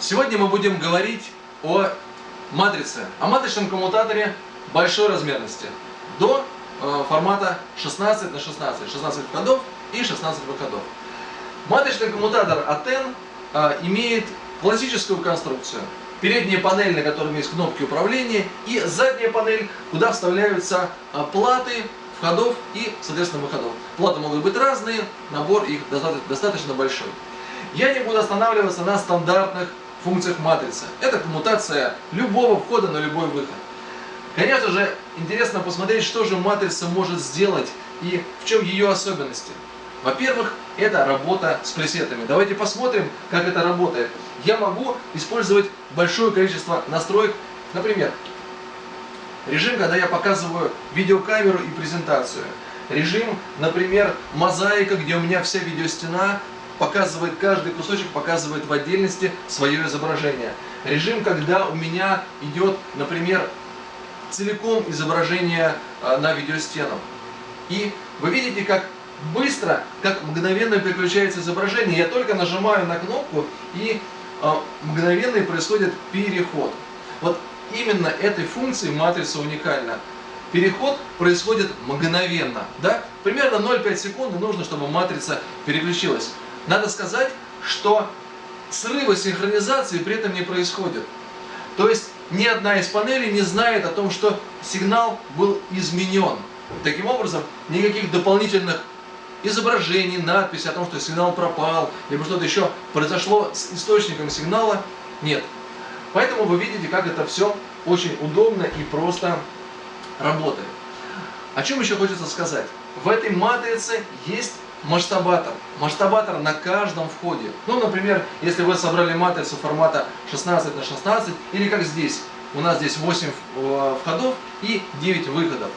Сегодня мы будем говорить о матрице, о матричном коммутаторе большой размерности до э, формата 16 на 16, 16 входов и 16 выходов. Матричный коммутатор ATEN э, имеет классическую конструкцию. Передняя панель, на которой есть кнопки управления, и задняя панель, куда вставляются э, платы входов и, соответственно, выходов. Платы могут быть разные, набор их достаточно большой. Я не буду останавливаться на стандартных функциях матрицы. Это коммутация любого входа на любой выход. Конечно же, интересно посмотреть, что же матрица может сделать и в чем ее особенности. Во-первых, это работа с пресетами. Давайте посмотрим, как это работает. Я могу использовать большое количество настроек. Например, режим, когда я показываю видеокамеру и презентацию. Режим, например, мозаика, где у меня вся видеостена показывает, каждый кусочек показывает в отдельности свое изображение. Режим, когда у меня идет, например, целиком изображение а, на видеостену. И вы видите, как быстро, как мгновенно переключается изображение. Я только нажимаю на кнопку и а, мгновенно происходит переход. Вот именно этой функции матрица уникальна. Переход происходит мгновенно. Да? Примерно 0,5 секунды нужно, чтобы матрица переключилась. Надо сказать, что срывы синхронизации при этом не происходят. То есть ни одна из панелей не знает о том, что сигнал был изменен. Таким образом, никаких дополнительных изображений, надписей о том, что сигнал пропал, либо что-то еще произошло с источником сигнала, нет. Поэтому вы видите, как это все очень удобно и просто работает. О чем еще хочется сказать? В этой матрице есть масштабатор. Масштабатор на каждом входе. Ну, например, если вы собрали матрицу формата 16 на 16, или как здесь, у нас здесь 8 э, входов и 9 выходов.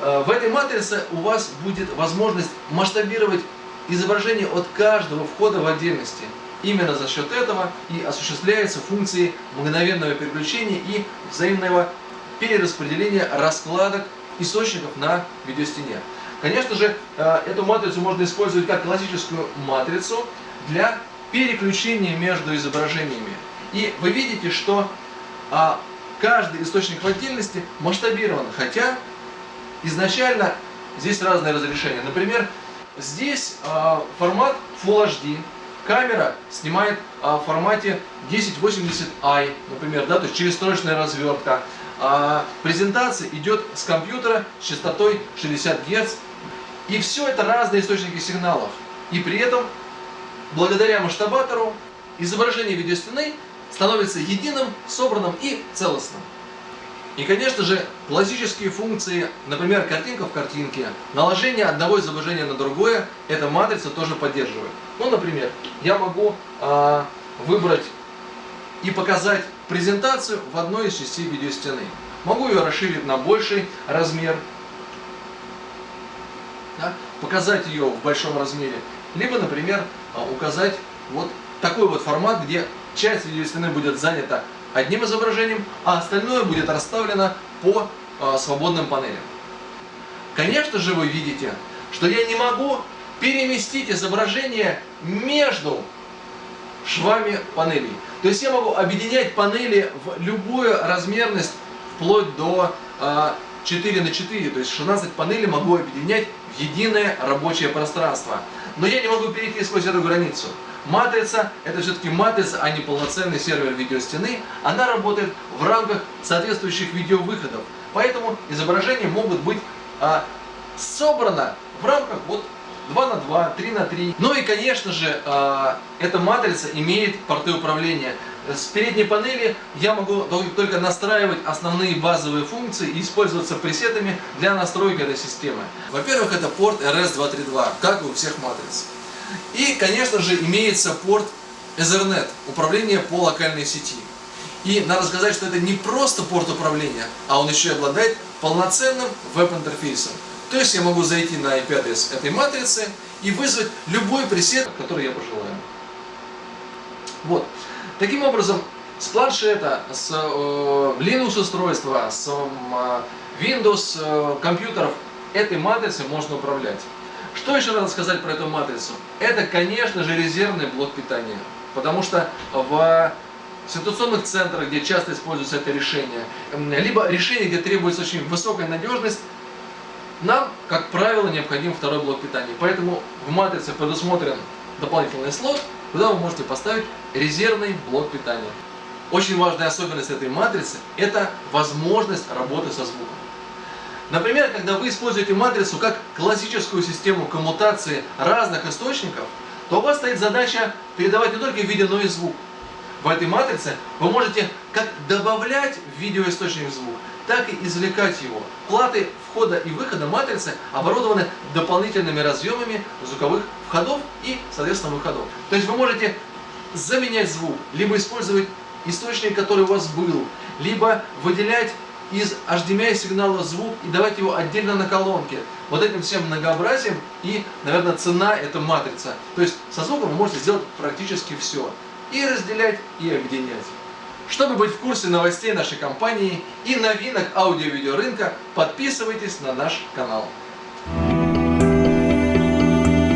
Э, в этой матрице у вас будет возможность масштабировать изображение от каждого входа в отдельности. Именно за счет этого и осуществляются функции мгновенного переключения и взаимного перераспределения раскладок источников на видеостене. Конечно же, э, эту матрицу можно использовать как классическую матрицу для переключения между изображениями. И вы видите, что а, каждый источник в отдельности масштабирован, хотя изначально здесь разные разрешения. Например, здесь а, формат Full HD, камера снимает а, в формате 1080i, например, да, то есть через строчная развертка. А презентация идет с компьютера с частотой 60 Гц. И все это разные источники сигналов. И при этом, благодаря масштабатору, изображение видеостены становится единым, собранным и целостным. И, конечно же, классические функции, например, картинка в картинке, наложение одного изображения на другое, эта матрица тоже поддерживает. Ну, например, я могу э, выбрать и показать презентацию в одной из частей видеостены. Могу ее расширить на больший размер, да, показать ее в большом размере, либо, например, а, указать вот такой вот формат, где часть видеостены будет занята одним изображением, а остальное будет расставлено по э, свободным панелям. Конечно же вы видите, что я не могу переместить изображение между швами панелей. То есть я могу объединять панели в любую размерность, вплоть до э, 4 на 4, то есть 16 панелей могу объединять в единое рабочее пространство. Но я не могу перейти сквозь эту границу. Матрица – это все-таки матрица, а не полноценный сервер видеостены. Она работает в рамках соответствующих видеовыходов. Поэтому изображения могут быть а, собрано в рамках вот 2 на 2, 3 на 3. Ну и, конечно же, а, эта матрица имеет порты управления. С передней панели я могу только настраивать основные базовые функции и использоваться пресетами для настройки этой системы. Во-первых, это порт RS232, как и у всех матриц. И, конечно же, имеется порт Ethernet, управление по локальной сети. И надо сказать, что это не просто порт управления, а он еще и обладает полноценным веб-интерфейсом. То есть я могу зайти на IP-адрес этой матрицы и вызвать любой пресет, который я пожелаю. Вот. Таким образом, с планшета, с э, Linux устройства, с э, Windows э, компьютеров этой матрицей можно управлять. Что еще надо сказать про эту матрицу? Это, конечно же, резервный блок питания. потому что в ситуационных центрах, где часто используется это решение, либо решение, где требуется очень высокая надежность, нам, как правило, необходим второй блок питания. Поэтому в матрице предусмотрен дополнительный слот, куда вы можете поставить резервный блок питания. Очень важная особенность этой матрицы – это возможность работы со звуком. Например, когда вы используете матрицу как классическую систему коммутации разных источников, то у вас стоит задача передавать не только видео, но и звук. В этой матрице вы можете как добавлять в видеоисточник звук, так и извлекать его. Платы входа и выхода матрицы оборудованы дополнительными разъемами звуковых входов и, соответственно, выходов. То есть вы можете заменять звук, либо использовать источник, который у вас был, либо выделять из HDMI сигнала звук и давать его отдельно на колонке. Вот этим всем многообразием и, наверное, цена это матрица. То есть со звуком вы можете сделать практически все. И разделять, и объединять. Чтобы быть в курсе новостей нашей компании и новинок аудио-видео рынка, подписывайтесь на наш канал.